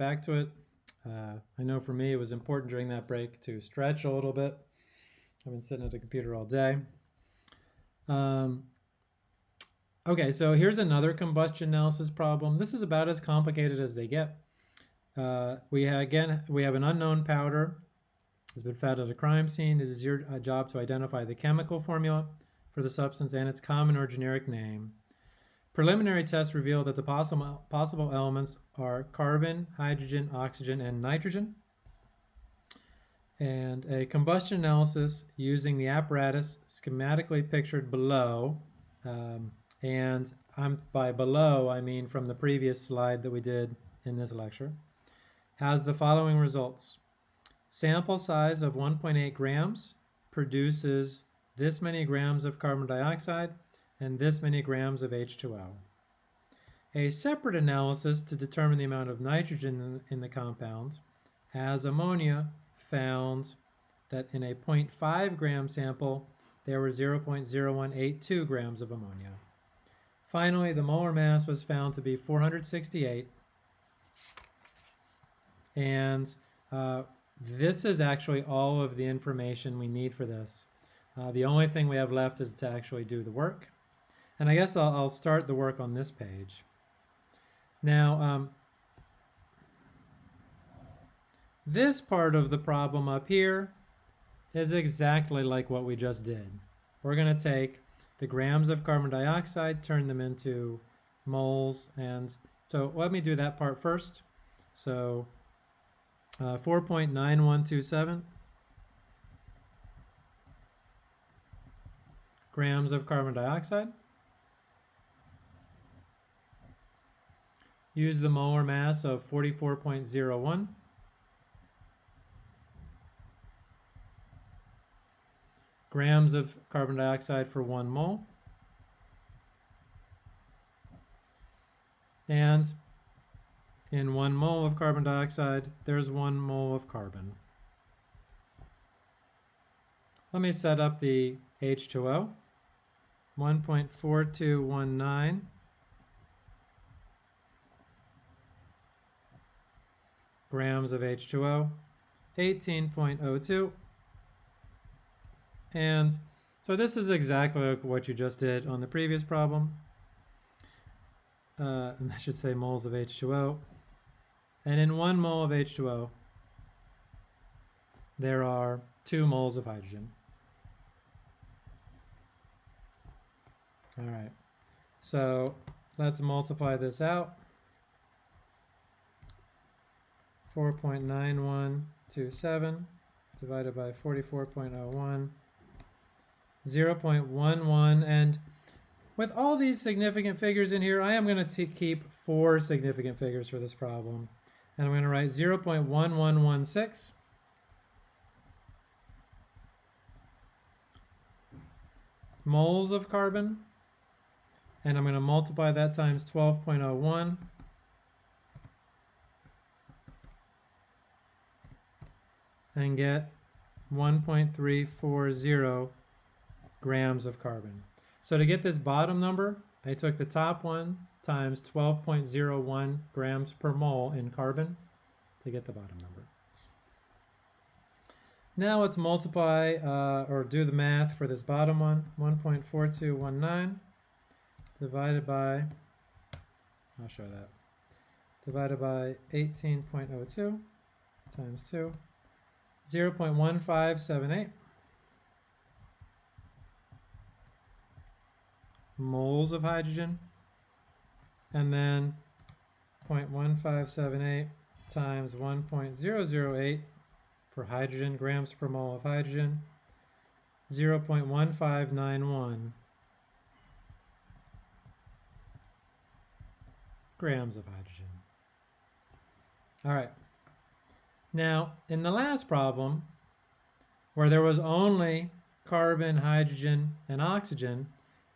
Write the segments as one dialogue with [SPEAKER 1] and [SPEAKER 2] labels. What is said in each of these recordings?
[SPEAKER 1] back to it. Uh, I know for me it was important during that break to stretch a little bit. I've been sitting at the computer all day. Um, okay, so here's another combustion analysis problem. This is about as complicated as they get. Uh, we have again we have an unknown powder has been found at a crime scene. It is your uh, job to identify the chemical formula for the substance and its common or generic name. Preliminary tests reveal that the possible, possible elements are carbon, hydrogen, oxygen, and nitrogen. And a combustion analysis using the apparatus schematically pictured below. Um, and I'm, by below, I mean from the previous slide that we did in this lecture, has the following results. Sample size of 1.8 grams produces this many grams of carbon dioxide and this many grams of H2O. A separate analysis to determine the amount of nitrogen in the compound as ammonia found that in a 0.5 gram sample there were 0.0182 grams of ammonia. Finally, the molar mass was found to be 468 and uh, this is actually all of the information we need for this. Uh, the only thing we have left is to actually do the work. And I guess I'll, I'll start the work on this page. Now, um, this part of the problem up here is exactly like what we just did. We're going to take the grams of carbon dioxide, turn them into moles, and so let me do that part first. So uh, 4.9127 grams of carbon dioxide. Use the molar mass of 44.01. grams of carbon dioxide for one mole. And in one mole of carbon dioxide, there's one mole of carbon. Let me set up the H2O. 1.4219 grams of H2O, 18.02. And so this is exactly what you just did on the previous problem. Uh, and I should say moles of H2O. And in one mole of H2O, there are two moles of hydrogen. All right, so let's multiply this out. 4.9127 divided by 44.01, 0.11, and with all these significant figures in here, I am going to keep four significant figures for this problem. And I'm going to write 0.1116. moles of carbon. And I'm going to multiply that times 12.01. and get 1.340 grams of carbon. So to get this bottom number, I took the top one times 12.01 grams per mole in carbon to get the bottom number. Now let's multiply uh, or do the math for this bottom one, 1.4219 divided by, I'll show that, divided by 18.02 times 2, 0 0.1578 moles of hydrogen and then 0.1578 times 1.008 for hydrogen grams per mole of hydrogen 0.1591 grams of hydrogen. All right. Now, in the last problem, where there was only carbon, hydrogen, and oxygen,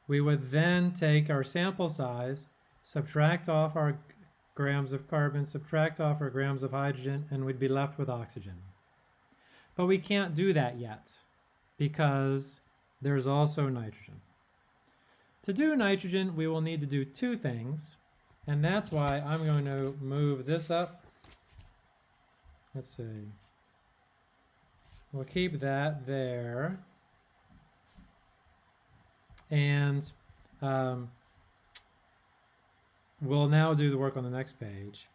[SPEAKER 1] we would then take our sample size subtract off our grams of carbon, subtract off our grams of hydrogen, and we'd be left with oxygen. But we can't do that yet because there's also nitrogen. To do nitrogen, we will need to do two things, and that's why I'm going to move this up let's see. We'll keep that there. And um, we'll now do the work on the next page.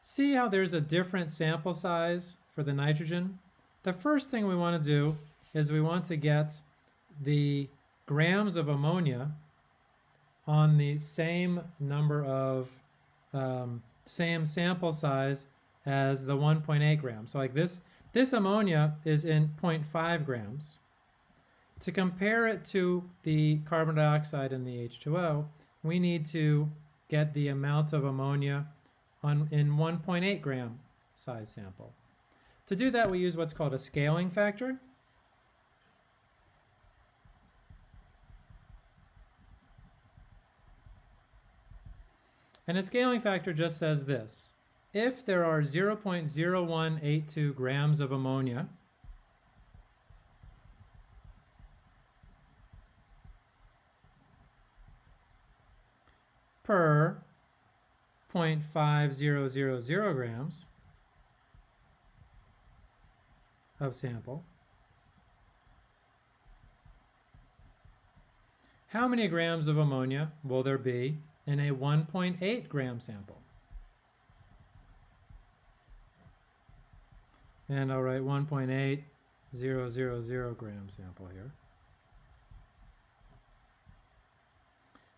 [SPEAKER 1] See how there's a different sample size for the nitrogen? The first thing we want to do is we want to get the grams of ammonia on the same number of um, same sample size as the 1.8 grams. So like this, this ammonia is in 0.5 grams. To compare it to the carbon dioxide and the H2O, we need to get the amount of ammonia on, in 1.8 gram size sample. To do that, we use what's called a scaling factor. And a scaling factor just says this. If there are 0.0182 grams of ammonia per 0.5000 grams of sample, how many grams of ammonia will there be in a 1.8 gram sample. And I'll write 1.8000 gram sample here.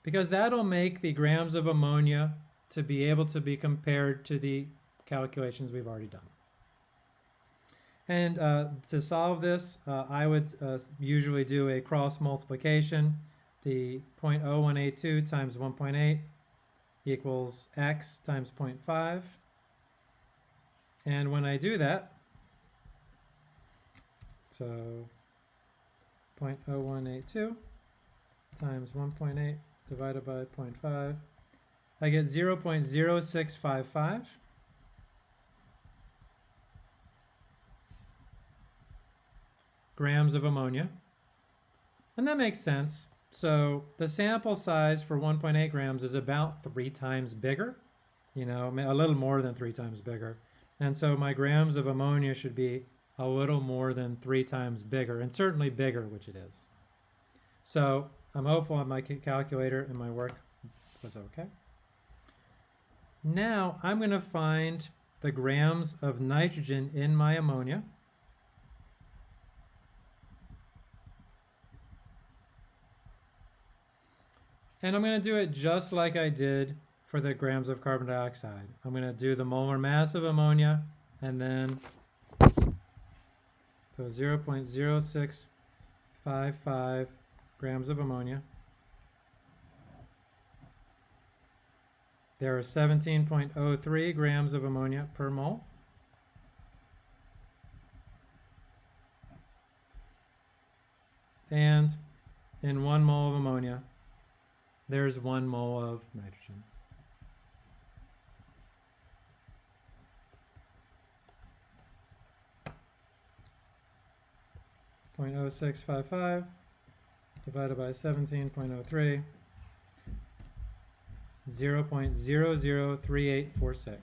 [SPEAKER 1] Because that'll make the grams of ammonia to be able to be compared to the calculations we've already done. And uh, to solve this, uh, I would uh, usually do a cross multiplication the 0.0182 times 1.8 equals x times 0.5. And when I do that, so 0.0182 times 1.8 divided by 0.5, I get 0.0655. grams of ammonia. And that makes sense so the sample size for 1.8 grams is about three times bigger, you know, a little more than three times bigger. And so my grams of ammonia should be a little more than three times bigger, and certainly bigger, which it is. So I'm hopeful that my calculator and my work was okay. Now I'm going to find the grams of nitrogen in my ammonia. And I'm going to do it just like I did for the grams of carbon dioxide. I'm going to do the molar mass of ammonia and then so 0.0655 grams of ammonia. There are 17.03 grams of ammonia per mole. And in one mole of ammonia, there's one mole of nitrogen. Point oh six five five divided by seventeen point oh three. 0 0.003846.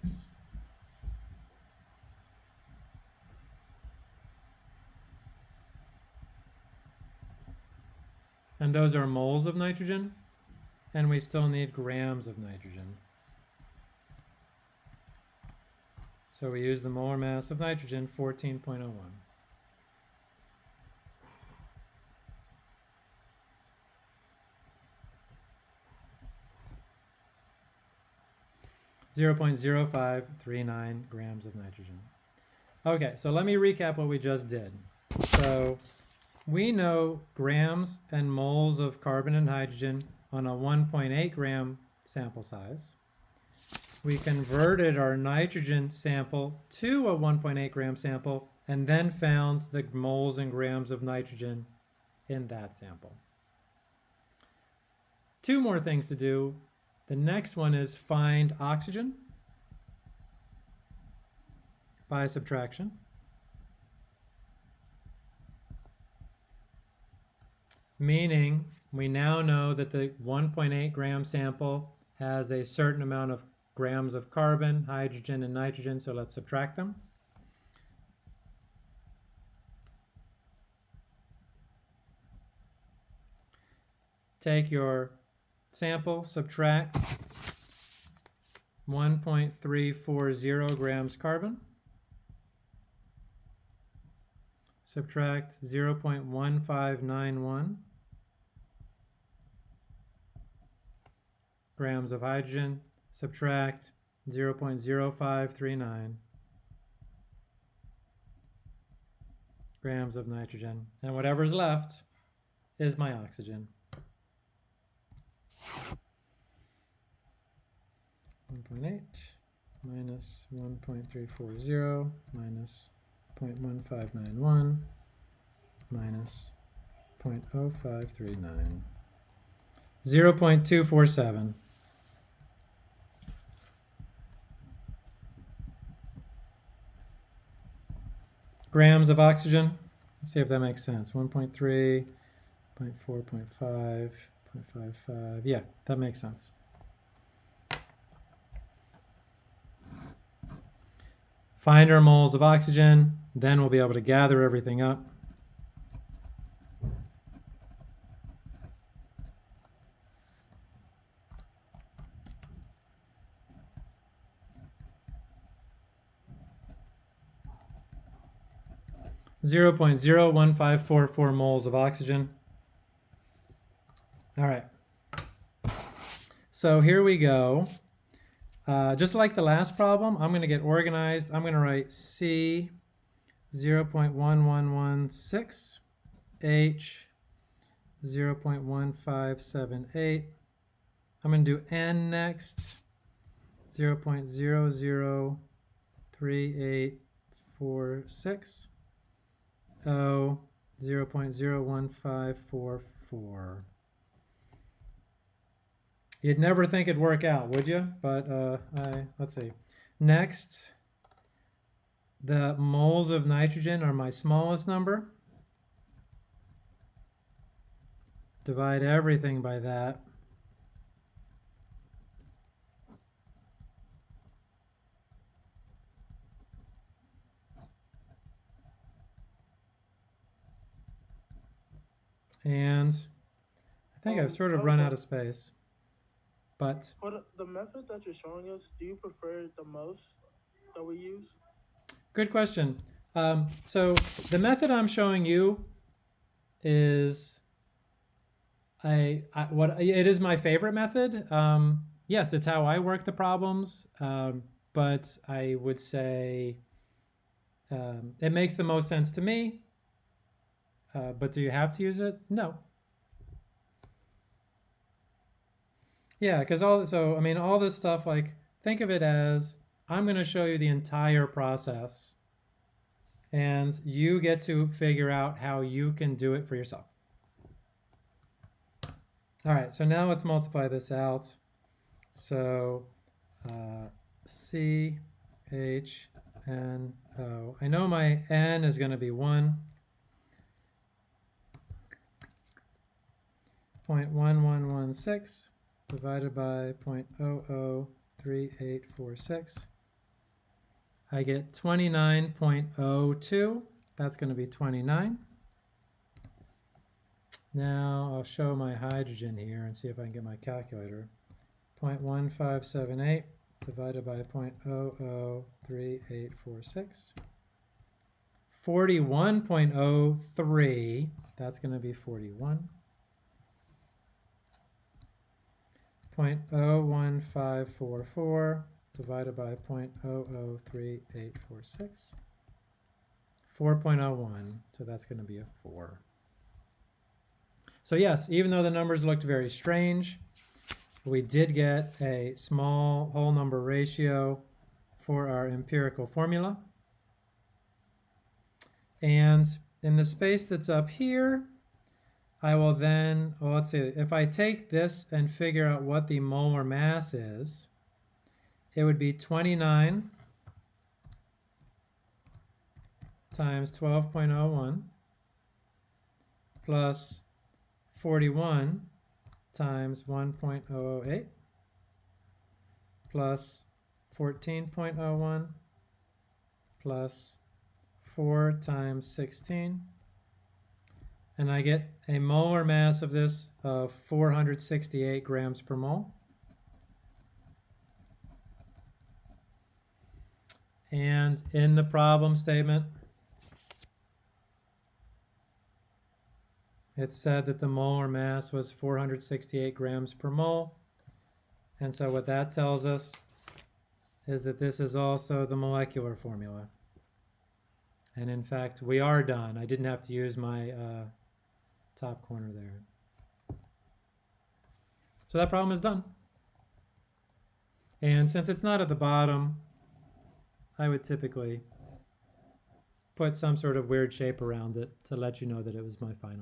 [SPEAKER 1] And those are moles of nitrogen and we still need grams of nitrogen. So we use the molar mass of nitrogen, 14.01. Zero point zero five three nine grams of nitrogen. Okay, so let me recap what we just did. So we know grams and moles of carbon and hydrogen on a 1.8 gram sample size. We converted our nitrogen sample to a 1.8 gram sample and then found the moles and grams of nitrogen in that sample. Two more things to do. The next one is find oxygen by subtraction. Meaning, we now know that the 1.8 gram sample has a certain amount of grams of carbon, hydrogen, and nitrogen, so let's subtract them. Take your sample, subtract 1.340 grams carbon, subtract 0.1591 grams of hydrogen, subtract 0.0539 grams of nitrogen, and whatever's left is my oxygen. 1.8 minus 1.340 minus 0.1591 minus 0.0539. 0.247. grams of oxygen. Let's see if that makes sense. 1.3, 0.4, 0.5, 0.55. Yeah, that makes sense. Find our moles of oxygen, then we'll be able to gather everything up. Zero point zero one five four four moles of oxygen. All right. So here we go. Uh, just like the last problem, I'm going to get organized. I'm going to write C 0.1116, H 0.1578. I'm going to do N next, 0.003846, O 0.01544. You'd never think it'd work out, would you? But uh, I, let's see. Next, the moles of nitrogen are my smallest number. Divide everything by that. And I think I've sort of run out of space. But
[SPEAKER 2] For the, method that you're showing us, do you prefer the most that we use?
[SPEAKER 1] good question. Um, so the method I'm showing you is I, I what it is my favorite method. Um, yes, it's how I work the problems. Um, but I would say um, it makes the most sense to me. Uh, but do you have to use it? No. Yeah, because all so I mean all this stuff like think of it as I'm going to show you the entire process and you get to figure out how you can do it for yourself. All right, so now let's multiply this out. So uh, C H N O. I know my N is going to be 1. 0.1116 divided by 0.003846. I get 29.02. That's going to be 29. Now I'll show my hydrogen here and see if I can get my calculator. 0.1578 divided by 0.003846. 41.03, that's going to be 41. 0.01544 divided by 0.003846. 4.01, so that's going to be a 4. So yes, even though the numbers looked very strange, we did get a small whole number ratio for our empirical formula. And in the space that's up here, I will then, well, let's see, if I take this and figure out what the molar mass is, it would be 29 times 12.01 plus 41 times 1.008 plus 14.01 plus 4 times 16 and I get a molar mass of this of 468 grams per mole. And in the problem statement, it said that the molar mass was 468 grams per mole. And so what that tells us is that this is also the molecular formula. And in fact, we are done. I didn't have to use my uh, top corner there. So that problem is done. And since it's not at the bottom, I would typically put some sort of weird shape around it to let you know that it was my final.